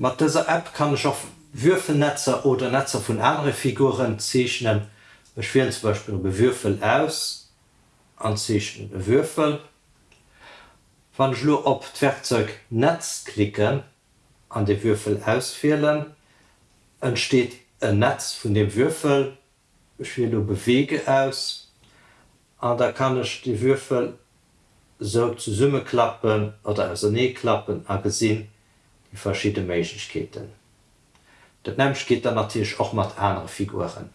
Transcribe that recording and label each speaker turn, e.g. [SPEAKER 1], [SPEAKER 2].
[SPEAKER 1] Mit dieser App kann ich auch Würfelnetze oder Netze von anderen Figuren zeichnen. Ich wähle zum Beispiel Würfel aus, anzeichnen Würfel. Wenn ich nur auf das Werkzeug Netz klicken, an den Würfel auswählen, entsteht ein Netz von dem Würfel. Ich wähle Bewege aus. Und da kann ich die Würfel so zu Summe klappen oder also nie klappen, gesehen die verschiedene Mechketen. Dat Nämsch geht dann natürlich auch mat andere Figuren.